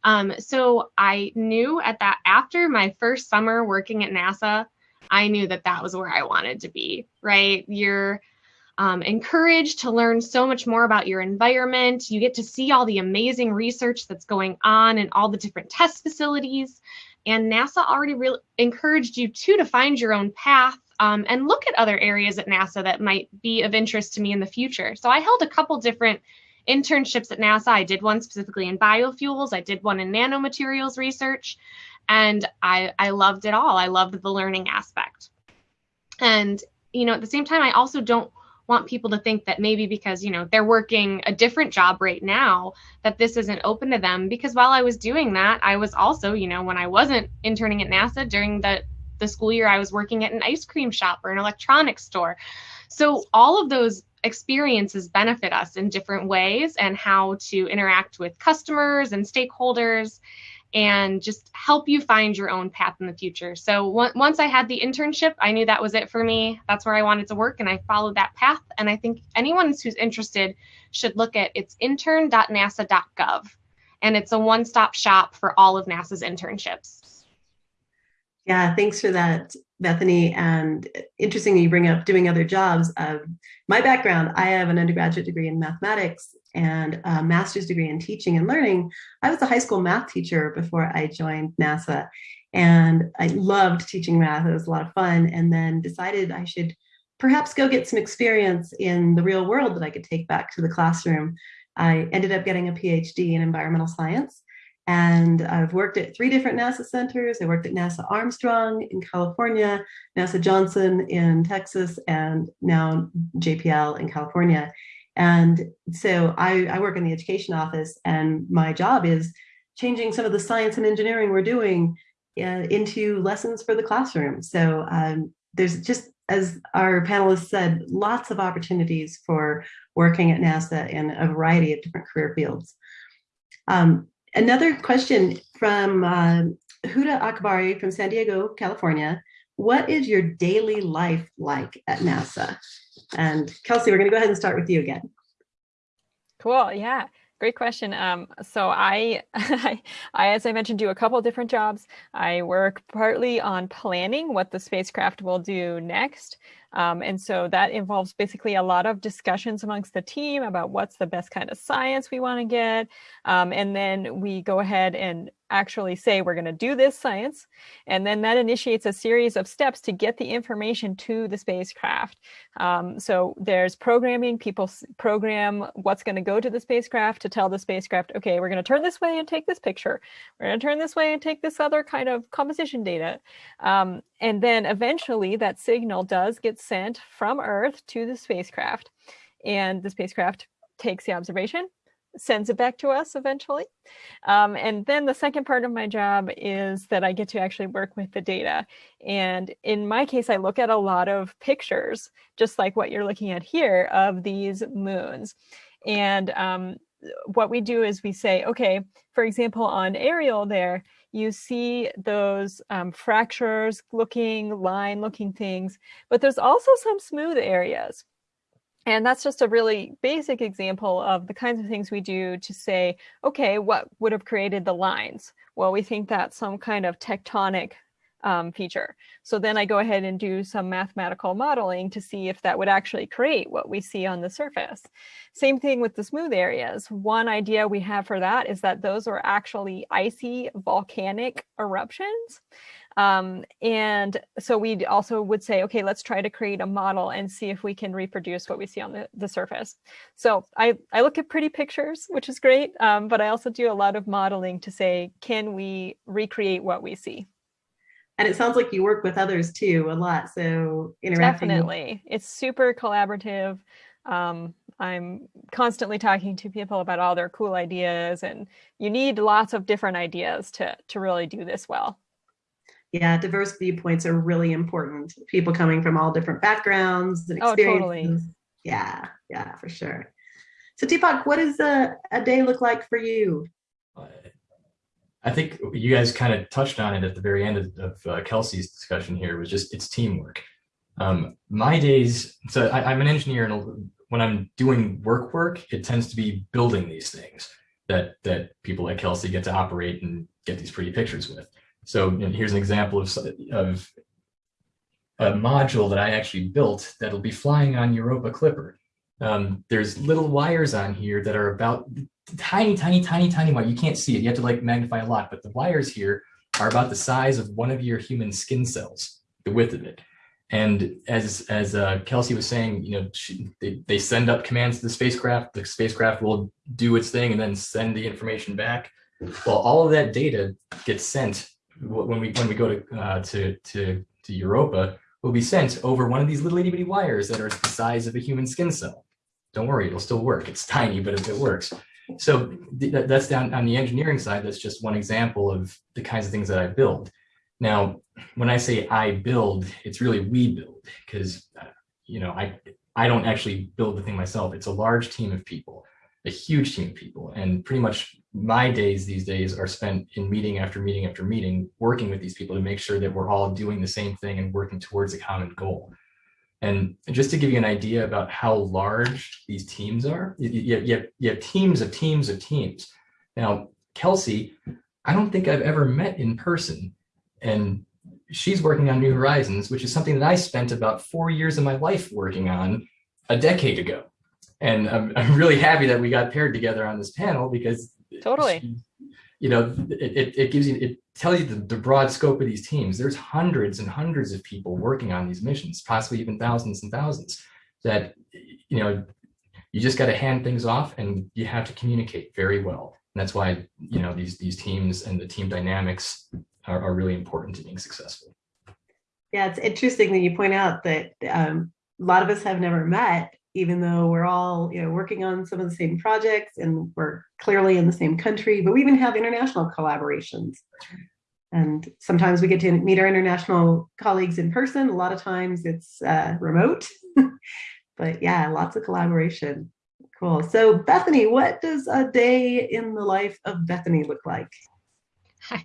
Um, so I knew at that after my first summer working at NASA, I knew that that was where I wanted to be. Right, you're um, encouraged to learn so much more about your environment. You get to see all the amazing research that's going on in all the different test facilities. And NASA already really encouraged you too to find your own path um, and look at other areas at NASA that might be of interest to me in the future. So I held a couple different internships at NASA. I did one specifically in biofuels, I did one in nanomaterials research, and I, I loved it all. I loved the learning aspect. And, you know, at the same time, I also don't want people to think that maybe because you know they're working a different job right now that this isn't open to them. Because while I was doing that I was also you know when I wasn't interning at NASA during the the school year I was working at an ice cream shop or an electronics store. So all of those experiences benefit us in different ways and how to interact with customers and stakeholders and just help you find your own path in the future. So once I had the internship, I knew that was it for me. That's where I wanted to work, and I followed that path. And I think anyone who's interested should look at it's intern.nasa.gov, and it's a one-stop shop for all of NASA's internships. Yeah, thanks for that, Bethany. And interesting you bring up doing other jobs. Uh, my background, I have an undergraduate degree in mathematics and a master's degree in teaching and learning. I was a high school math teacher before I joined NASA. And I loved teaching math. It was a lot of fun. And then decided I should perhaps go get some experience in the real world that I could take back to the classroom. I ended up getting a PhD in environmental science. And I've worked at three different NASA centers. I worked at NASA Armstrong in California, NASA Johnson in Texas, and now JPL in California. And so I, I, work in the education office and my job is changing some of the science and engineering we're doing uh, into lessons for the classroom. So um, there's just, as our panelists said, lots of opportunities for working at NASA in a variety of different career fields. Um, another question from uh, Huda Akbari from San Diego, California. What is your daily life like at NASA? And Kelsey, we're going to go ahead and start with you again. Cool. Yeah. Great question. Um, so I, I, as I mentioned, do a couple different jobs. I work partly on planning what the spacecraft will do next. Um, and so that involves basically a lot of discussions amongst the team about what's the best kind of science we want to get. Um, and then we go ahead and actually say we're going to do this science. And then that initiates a series of steps to get the information to the spacecraft. Um, so there's programming, people program what's going to go to the spacecraft to tell the spacecraft, okay, we're going to turn this way and take this picture. We're going to turn this way and take this other kind of composition data. Um, and then eventually that signal does get sent from Earth to the spacecraft. And the spacecraft takes the observation, sends it back to us eventually. Um, and then the second part of my job is that I get to actually work with the data. And in my case, I look at a lot of pictures, just like what you're looking at here, of these moons. And um, what we do is we say, okay, for example, on Ariel there, you see those um, fractures looking, line looking things, but there's also some smooth areas. And that's just a really basic example of the kinds of things we do to say, okay, what would have created the lines? Well, we think that's some kind of tectonic um, feature. So then I go ahead and do some mathematical modeling to see if that would actually create what we see on the surface. Same thing with the smooth areas. One idea we have for that is that those are actually icy volcanic eruptions. Um, and so we also would say, okay, let's try to create a model and see if we can reproduce what we see on the, the surface. So I, I look at pretty pictures, which is great, um, but I also do a lot of modeling to say, can we recreate what we see? And it sounds like you work with others too a lot. So interacting. Definitely. It's super collaborative. Um, I'm constantly talking to people about all their cool ideas and you need lots of different ideas to, to really do this well yeah, diverse viewpoints are really important. People coming from all different backgrounds and experiences. Oh, totally. Yeah, yeah, for sure. So Deepak, what does a, a day look like for you? I think you guys kind of touched on it at the very end of, of uh, Kelsey's discussion here was just it's teamwork. Um, my days, so I, am an engineer and when I'm doing work work, it tends to be building these things that, that people like Kelsey get to operate and get these pretty pictures with. So here's an example of, of a module that I actually built that'll be flying on Europa Clipper. Um, there's little wires on here that are about tiny, tiny, tiny, tiny wire. You can't see it. You have to like magnify a lot, but the wires here are about the size of one of your human skin cells, the width of it. And as as uh, Kelsey was saying, you know, she, they, they send up commands to the spacecraft. The spacecraft will do its thing and then send the information back. Well, all of that data gets sent when we when we go to uh, to to to Europa will be sent over one of these little itty bitty wires that are the size of a human skin cell. Don't worry, it'll still work. It's tiny, but it, it works. So th that's down on the engineering side. That's just one example of the kinds of things that I build. Now, when I say I build, it's really we build because uh, you know I I don't actually build the thing myself. It's a large team of people, a huge team of people, and pretty much my days these days are spent in meeting after meeting after meeting, working with these people to make sure that we're all doing the same thing and working towards a common goal. And just to give you an idea about how large these teams are, you, you, you, have, you have teams of teams of teams. Now, Kelsey, I don't think I've ever met in person. And she's working on New Horizons, which is something that I spent about four years of my life working on a decade ago. And I'm, I'm really happy that we got paired together on this panel because Totally. You know, it, it gives you, it tells you the, the broad scope of these teams. There's hundreds and hundreds of people working on these missions, possibly even thousands and thousands that, you know, you just got to hand things off and you have to communicate very well. And that's why, you know, these, these teams and the team dynamics are, are really important to being successful. Yeah, it's interesting that you point out that um, a lot of us have never met even though we're all you know working on some of the same projects and we're clearly in the same country, but we even have international collaborations. And sometimes we get to meet our international colleagues in person. A lot of times it's uh, remote, but yeah, lots of collaboration. Cool. So Bethany, what does a day in the life of Bethany look like?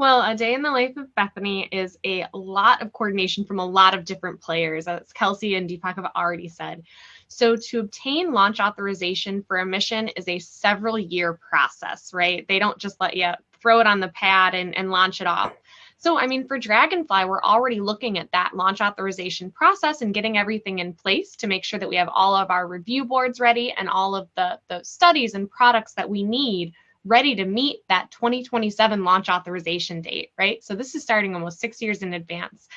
Well, a day in the life of Bethany is a lot of coordination from a lot of different players, as Kelsey and Deepak have already said. So to obtain launch authorization for a mission is a several year process, right? They don't just let you throw it on the pad and, and launch it off. So, I mean, for Dragonfly, we're already looking at that launch authorization process and getting everything in place to make sure that we have all of our review boards ready and all of the, the studies and products that we need ready to meet that 2027 launch authorization date, right? So this is starting almost six years in advance.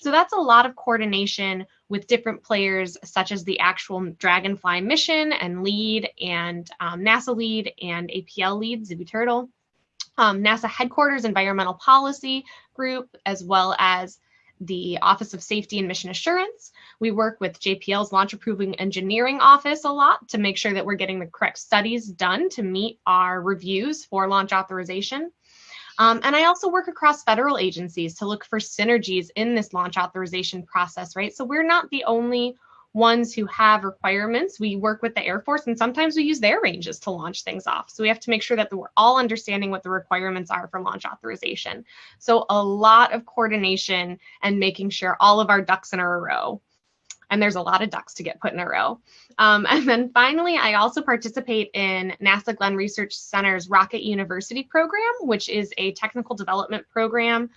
So that's a lot of coordination with different players, such as the actual Dragonfly mission and lead and um, NASA lead and APL lead, Zibi Turtle, um, NASA headquarters environmental policy group, as well as the Office of Safety and Mission Assurance. We work with JPL's Launch Approval Engineering Office a lot to make sure that we're getting the correct studies done to meet our reviews for launch authorization. Um, and I also work across federal agencies to look for synergies in this launch authorization process, right? So we're not the only ones who have requirements. We work with the Air Force and sometimes we use their ranges to launch things off. So we have to make sure that we're all understanding what the requirements are for launch authorization. So a lot of coordination and making sure all of our ducks in a row and there's a lot of ducks to get put in a row. Um, and then finally, I also participate in NASA Glenn Research Center's Rocket University program, which is a technical development program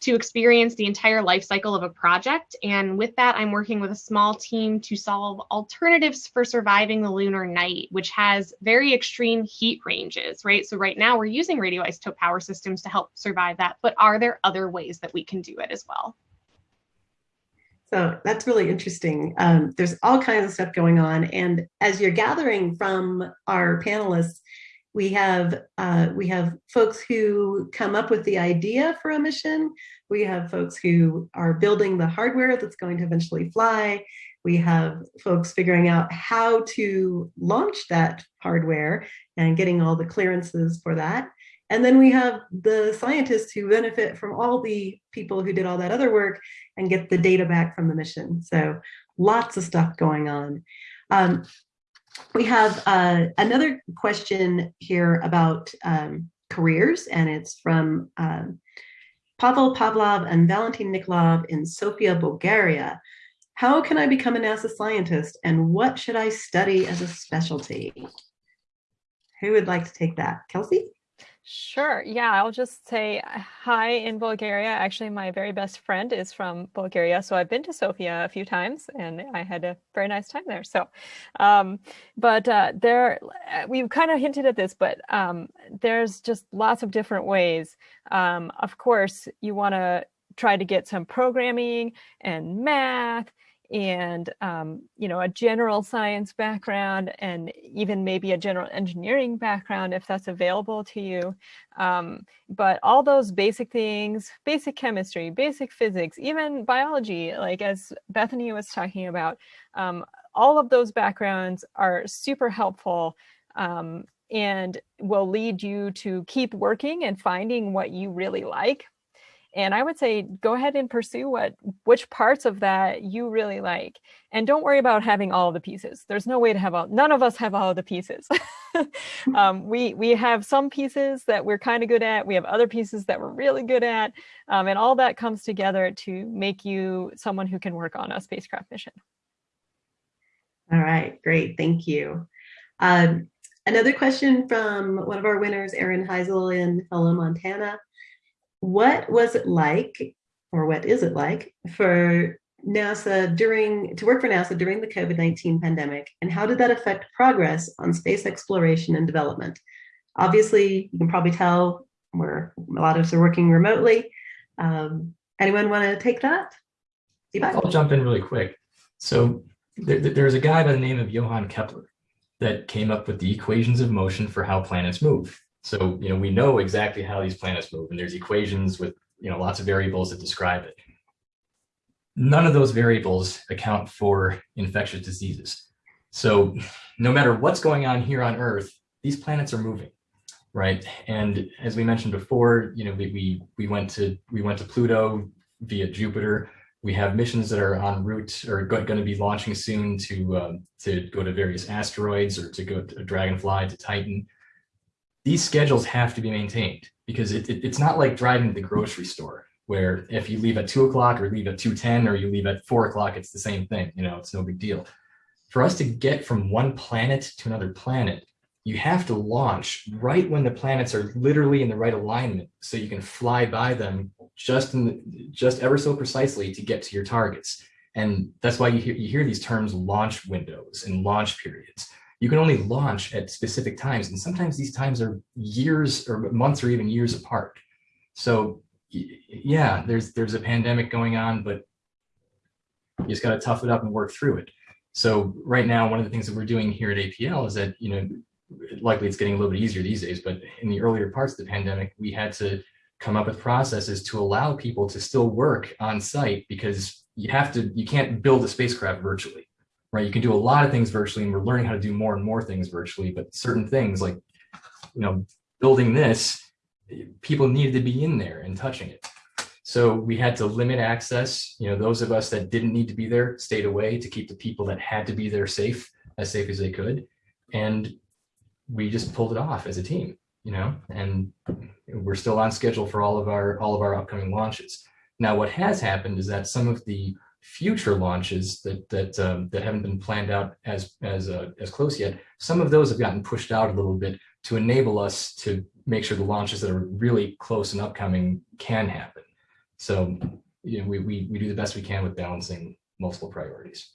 to experience the entire life cycle of a project. And with that, I'm working with a small team to solve alternatives for surviving the lunar night, which has very extreme heat ranges, right? So right now we're using radioisotope power systems to help survive that, but are there other ways that we can do it as well? So that's really interesting. Um, there's all kinds of stuff going on. And as you're gathering from our panelists, we have uh, we have folks who come up with the idea for a mission. We have folks who are building the hardware that's going to eventually fly. We have folks figuring out how to launch that hardware and getting all the clearances for that. And then we have the scientists who benefit from all the people who did all that other work and get the data back from the mission. So lots of stuff going on. Um, we have uh, another question here about um, careers, and it's from um, Pavel Pavlov and Valentin Nikolov in Sofia, Bulgaria. How can I become a NASA scientist, and what should I study as a specialty? Who would like to take that? Kelsey? Sure. Yeah, I'll just say hi in Bulgaria. Actually, my very best friend is from Bulgaria, so I've been to Sofia a few times, and I had a very nice time there. So, um, but uh, there, uh, we've kind of hinted at this, but um, there's just lots of different ways. Um, of course, you want to try to get some programming and math and um, you know a general science background and even maybe a general engineering background if that's available to you. Um, but all those basic things basic chemistry basic physics even biology like as bethany was talking about um, all of those backgrounds are super helpful um, and will lead you to keep working and finding what you really like and I would say go ahead and pursue what which parts of that you really like. And don't worry about having all the pieces. There's no way to have all none of us have all the pieces. um, we we have some pieces that we're kind of good at. We have other pieces that we're really good at. Um, and all that comes together to make you someone who can work on a spacecraft mission. All right, great. Thank you. Um, another question from one of our winners, Erin Heisel in Helena, Montana what was it like, or what is it like, for NASA during to work for NASA during the COVID-19 pandemic, and how did that affect progress on space exploration and development? Obviously, you can probably tell we're a lot of us are working remotely. Um, anyone want to take that? I'll jump in really quick. So there, there's a guy by the name of Johann Kepler that came up with the equations of motion for how planets move. So, you know, we know exactly how these planets move and there's equations with, you know, lots of variables that describe it. None of those variables account for infectious diseases. So no matter what's going on here on Earth, these planets are moving, right? And as we mentioned before, you know, we, we, we went to we went to Pluto via Jupiter. We have missions that are en route or going to be launching soon to um, to go to various asteroids or to go to Dragonfly to Titan these schedules have to be maintained because it, it, it's not like driving to the grocery store where if you leave at two o'clock or leave at 2.10 or you leave at four o'clock, it's the same thing, you know, it's no big deal. For us to get from one planet to another planet, you have to launch right when the planets are literally in the right alignment so you can fly by them just in the, just ever so precisely to get to your targets. And that's why you hear, you hear these terms launch windows and launch periods you can only launch at specific times. And sometimes these times are years or months or even years apart. So yeah, there's there's a pandemic going on, but you just got to tough it up and work through it. So right now, one of the things that we're doing here at APL is that, you know, likely it's getting a little bit easier these days, but in the earlier parts of the pandemic, we had to come up with processes to allow people to still work on site because you have to, you can't build a spacecraft virtually right? You can do a lot of things virtually and we're learning how to do more and more things virtually, but certain things like, you know, building this, people needed to be in there and touching it. So we had to limit access. You know, those of us that didn't need to be there stayed away to keep the people that had to be there safe, as safe as they could. And we just pulled it off as a team, you know, and we're still on schedule for all of our all of our upcoming launches. Now, what has happened is that some of the future launches that that um, that haven't been planned out as as uh, as close yet, some of those have gotten pushed out a little bit to enable us to make sure the launches that are really close and upcoming can happen. So, you know, we we we do the best we can with balancing multiple priorities.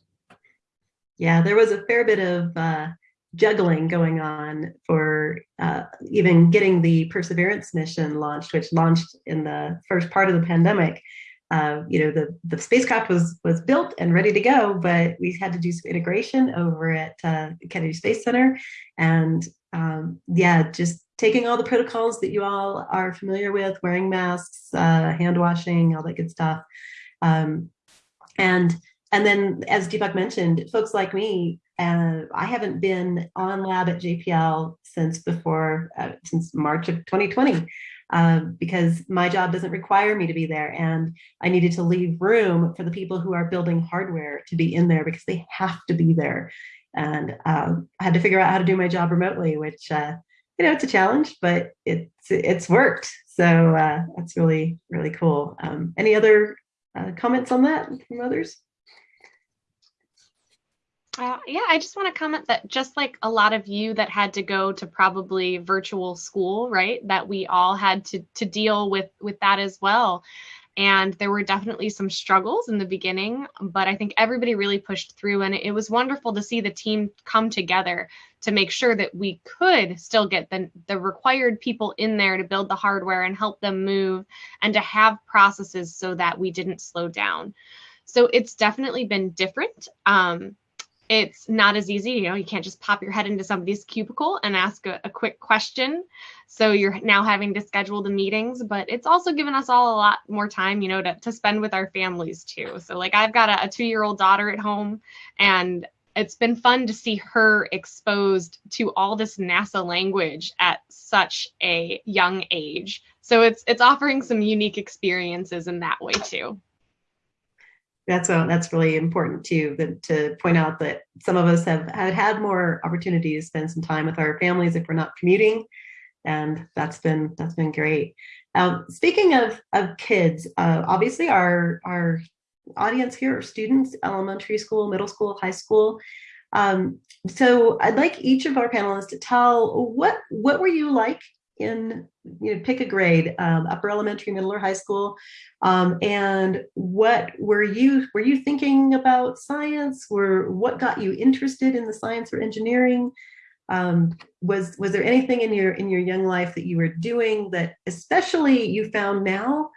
Yeah, there was a fair bit of uh, juggling going on for uh, even getting the Perseverance mission launched, which launched in the first part of the pandemic. Uh, you know, the, the spacecraft was was built and ready to go, but we had to do some integration over at uh, Kennedy Space Center. And um, yeah, just taking all the protocols that you all are familiar with, wearing masks, uh, hand washing, all that good stuff. Um, and and then, as Deepak mentioned, folks like me uh, I haven't been on lab at JPL since before, uh, since March of 2020, uh, because my job doesn't require me to be there. And I needed to leave room for the people who are building hardware to be in there because they have to be there. And um, I had to figure out how to do my job remotely, which, uh, you know, it's a challenge, but it's, it's worked. So uh, that's really, really cool. Um, any other uh, comments on that from others? Uh, yeah, I just want to comment that just like a lot of you that had to go to probably virtual school, right? That we all had to to deal with with that as well. And there were definitely some struggles in the beginning, but I think everybody really pushed through. And it was wonderful to see the team come together to make sure that we could still get the, the required people in there to build the hardware and help them move and to have processes so that we didn't slow down. So it's definitely been different. Um, it's not as easy. You know, you can't just pop your head into somebody's cubicle and ask a, a, quick question. So you're now having to schedule the meetings, but it's also given us all a lot more time, you know, to, to spend with our families too. So like I've got a, a two year old daughter at home and it's been fun to see her exposed to all this NASA language at such a young age. So it's it's offering some unique experiences in that way too that's a, that's really important too that, to point out that some of us have, have had more opportunity to spend some time with our families if we're not commuting and that's been that's been great. Um, speaking of of kids uh, obviously our our audience here are students elementary school middle school high school. Um, so i'd like each of our panelists to tell what what were you like in you know pick a grade um, upper elementary middle or high school. Um, and what were you were you thinking about science? Were what got you interested in the science or engineering? Um, was was there anything in your in your young life that you were doing that especially you found now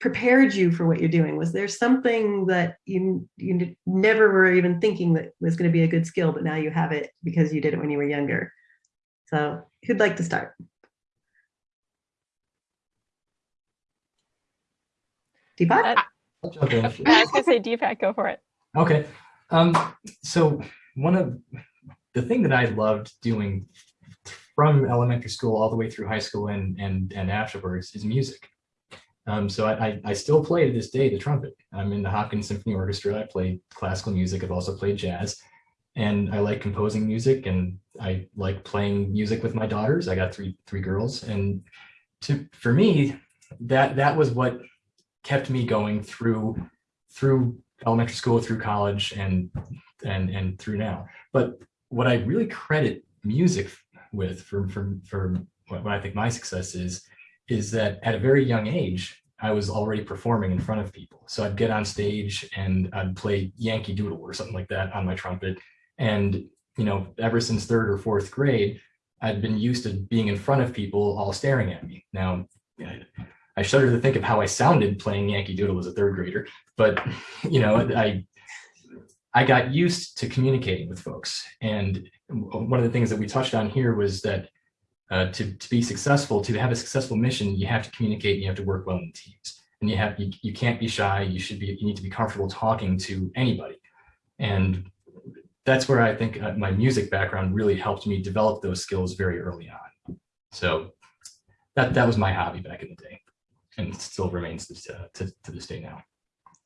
prepared you for what you're doing? Was there something that you you never were even thinking that was going to be a good skill but now you have it because you did it when you were younger? So who'd like to start Deepak? Uh, I was going to say Deepak, go for it. Okay. Um, so one of the thing that I loved doing from elementary school all the way through high school and and and afterwards is music. Um, so I, I still play to this day the trumpet. I'm in the Hopkins Symphony Orchestra. I play classical music. I've also played jazz, and I like composing music and I like playing music with my daughters. I got three three girls, and to for me that that was what kept me going through through elementary school, through college, and and and through now. But what I really credit music with for for for what I think my success is is that at a very young age I was already performing in front of people. So I'd get on stage and I'd play Yankee Doodle or something like that on my trumpet. And you know, ever since third or fourth grade, I'd been used to being in front of people all staring at me. Now, I shudder to think of how I sounded playing Yankee Doodle as a third grader, but you know, I I got used to communicating with folks. And one of the things that we touched on here was that uh, to, to be successful, to have a successful mission, you have to communicate, and you have to work well in teams. And you have you, you can't be shy, you should be you need to be comfortable talking to anybody. And that's where I think uh, my music background really helped me develop those skills very early on. So that that was my hobby back in the day. And still remains to, to, to this day now.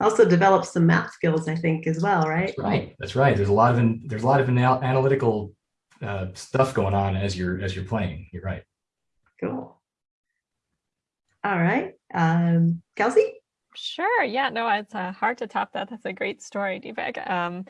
Also develop some math skills, I think, as well, right? That's right. That's right. There's a lot of there's a lot of anal analytical uh, stuff going on as you're as you're playing. You're right. Cool. All right, um, Kelsey. Sure. Yeah. No, it's uh, hard to top that. That's a great story, Deepak. Um,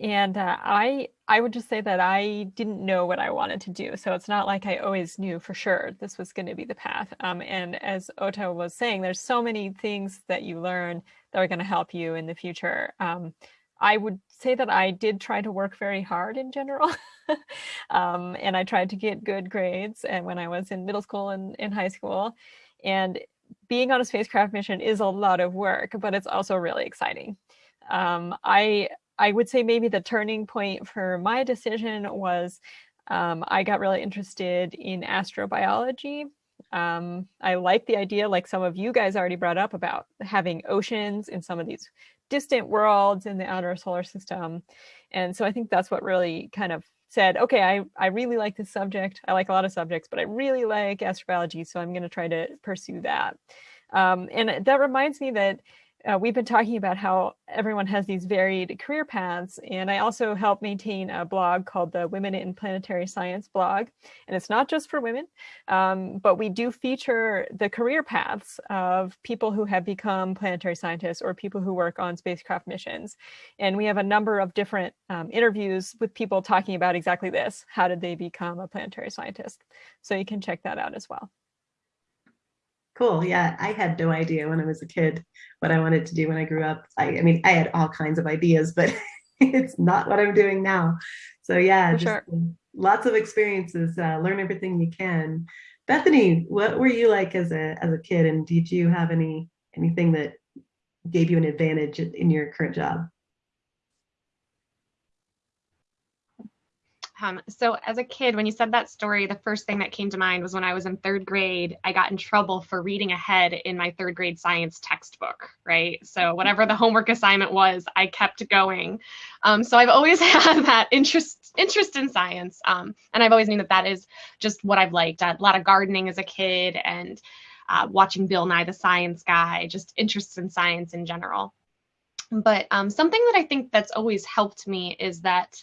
and uh, I I would just say that I didn't know what I wanted to do. So it's not like I always knew for sure this was going to be the path. Um, and as Ota was saying, there's so many things that you learn that are going to help you in the future. Um, I would say that I did try to work very hard in general. um, and I tried to get good grades and when I was in middle school and in high school. And being on a spacecraft mission is a lot of work, but it's also really exciting. Um, I I would say maybe the turning point for my decision was um, I got really interested in astrobiology. Um, I like the idea, like some of you guys already brought up, about having oceans in some of these distant worlds in the outer solar system. And so I think that's what really kind of said, okay, I, I really like this subject. I like a lot of subjects, but I really like astrobiology, so I'm going to try to pursue that. Um, and that reminds me that uh, we've been talking about how everyone has these varied career paths, and I also help maintain a blog called the Women in Planetary Science blog. And it's not just for women, um, but we do feature the career paths of people who have become planetary scientists or people who work on spacecraft missions. And we have a number of different um, interviews with people talking about exactly this. How did they become a planetary scientist? So you can check that out as well. Cool. Yeah, I had no idea when I was a kid what I wanted to do when I grew up. I, I mean, I had all kinds of ideas, but it's not what I'm doing now. So yeah, just sure. lots of experiences. Uh, learn everything you can. Bethany, what were you like as a as a kid, and did you have any anything that gave you an advantage in your current job? Um, so as a kid, when you said that story, the first thing that came to mind was when I was in third grade, I got in trouble for reading ahead in my third grade science textbook, right? So whatever the homework assignment was, I kept going. Um, so I've always had that interest interest in science, um, and I've always known that that is just what I've liked. a lot of gardening as a kid and uh, watching Bill Nye the Science Guy, just interests in science in general. But um, something that I think that's always helped me is that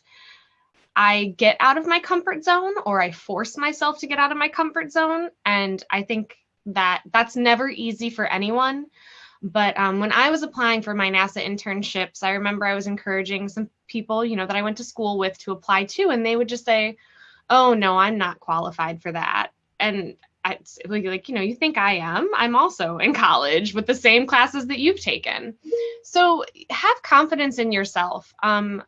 I get out of my comfort zone or I force myself to get out of my comfort zone. And I think that that's never easy for anyone. But um, when I was applying for my NASA internships, I remember I was encouraging some people, you know, that I went to school with to apply to, and they would just say, "Oh no, I'm not qualified for that." And I like, like, you know, you think I am? I'm also in college with the same classes that you've taken. So have confidence in yourself. Um,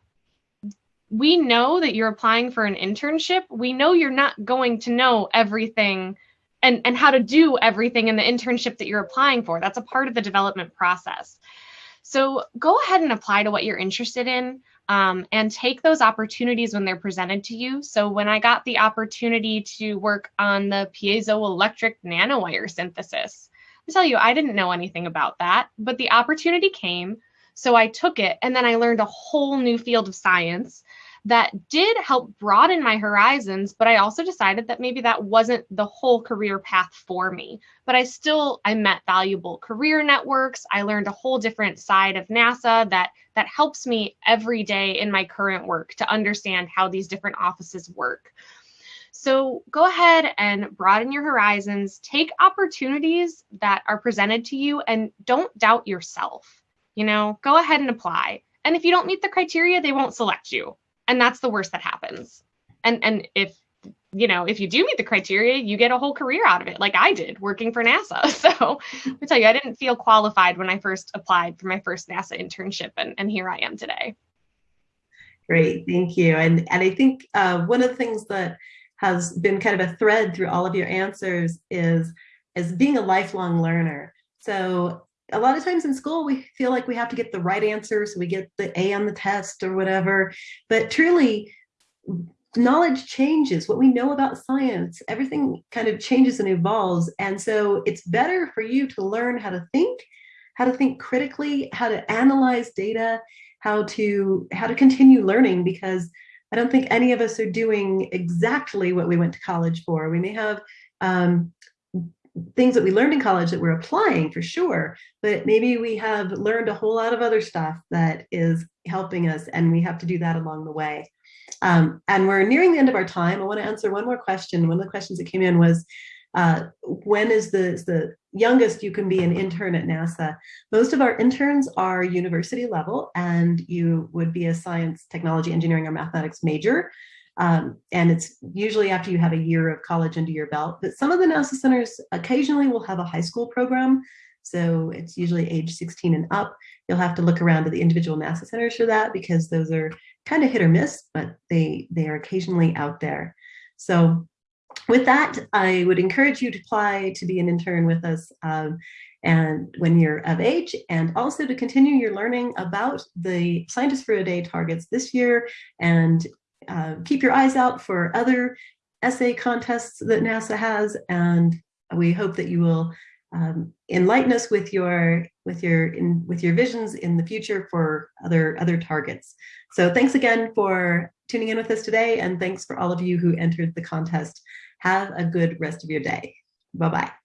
we know that you're applying for an internship. We know you're not going to know everything and, and how to do everything in the internship that you're applying for. That's a part of the development process. So go ahead and apply to what you're interested in um, and take those opportunities when they're presented to you. So when I got the opportunity to work on the piezoelectric nanowire synthesis, I tell you, I didn't know anything about that, but the opportunity came. So I took it and then I learned a whole new field of science that did help broaden my horizons but i also decided that maybe that wasn't the whole career path for me. But i still i met valuable career networks. I learned a whole different side of nasa that that helps me every day in my current work to understand how these different offices work. So go ahead and broaden your horizons. Take opportunities that are presented to you and don't doubt yourself. You know go ahead and apply. And if you don't meet the criteria they won't select you and that's the worst that happens. And and if you know if you do meet the criteria you get a whole career out of it like i did working for nasa. So i tell you i didn't feel qualified when i first applied for my first nasa internship and, and here i am today. Great thank you. And and i think uh, one of the things that has been kind of a thread through all of your answers is is being a lifelong learner. So a lot of times in school we feel like we have to get the right answer so we get the a on the test or whatever. But truly knowledge changes. What we know about science everything kind of changes and evolves. And so it's better for you to learn how to think how to think critically how to analyze data how to how to continue learning because i don't think any of us are doing exactly what we went to college for. We may have um, things that we learned in college that we're applying for sure, but maybe we have learned a whole lot of other stuff that is helping us and we have to do that along the way. Um, and we're nearing the end of our time. I want to answer one more question. One of the questions that came in was, uh, when is the, the youngest you can be an intern at NASA? Most of our interns are university level and you would be a science, technology, engineering, or mathematics major. Um, and it's usually after you have a year of college under your belt. But some of the NASA centers occasionally will have a high school program. So it's usually age 16 and up. You'll have to look around at the individual NASA centers for that because those are kind of hit or miss, but they, they are occasionally out there. So with that, I would encourage you to apply to be an intern with us um, and when you're of age and also to continue your learning about the Scientists for a Day targets this year and uh, keep your eyes out for other essay contests that NASA has, and we hope that you will um, enlighten us with your with your in, with your visions in the future for other other targets. So thanks again for tuning in with us today, and thanks for all of you who entered the contest. Have a good rest of your day. Bye bye.